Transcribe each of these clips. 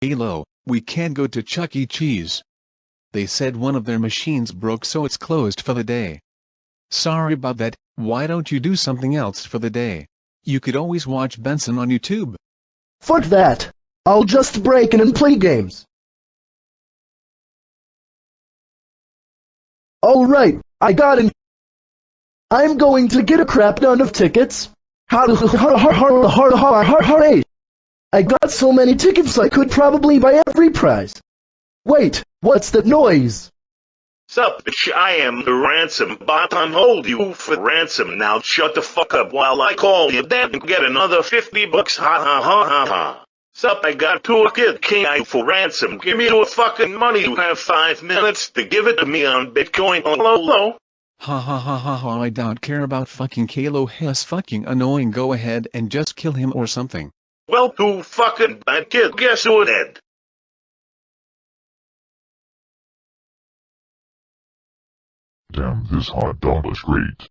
Halo, we can't go to Chuck E. Cheese. They said one of their machines broke so it's closed for the day. Sorry about that, why don't you do something else for the day? You could always watch Benson on YouTube. Fuck that. I'll just break in and play games. Alright, I got it. I'm going to get a crap ton of tickets. I got so many tickets I could probably buy every prize. Wait, what's that noise? Sup, bitch, I am the ransom bot on hold you for ransom. Now shut the fuck up while I call you dead and get another 50 bucks. Ha ha ha ha ha. Sup, I got two a kid king I for ransom. Give me your fucking money. You have five minutes to give it to me on Bitcoin. Hello, hello. Ha ha ha ha ha I don't care about fucking Kalo Hess fucking annoying go ahead and just kill him or something. Well, too fucking bad kid. Guess who dead? Damn, this hot dog is great.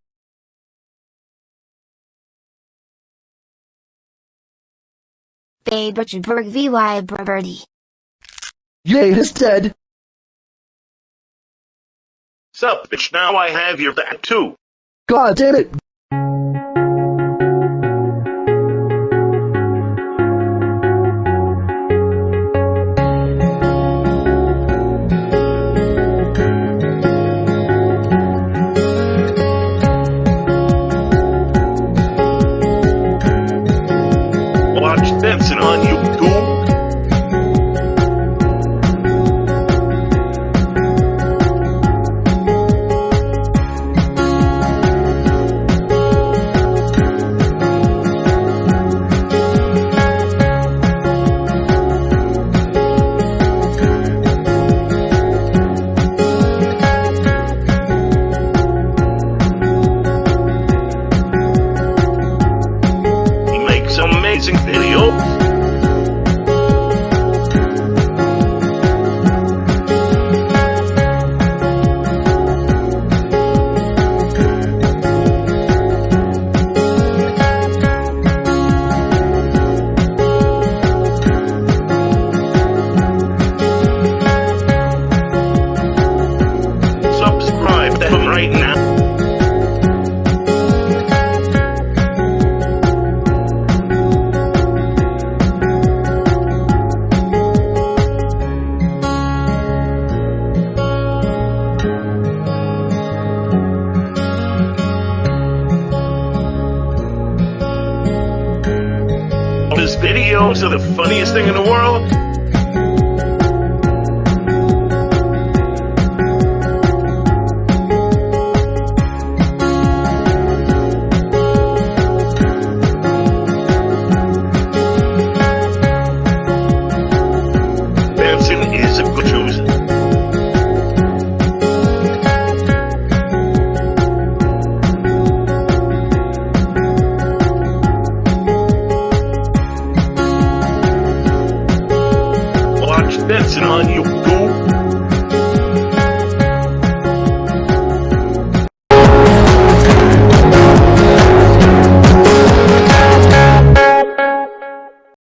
Babe Richardberg VY Birdie. Yay, he's dead. Sup, bitch, now I have your back too. God damn it. Videos are the funniest thing in the world. steps on you. go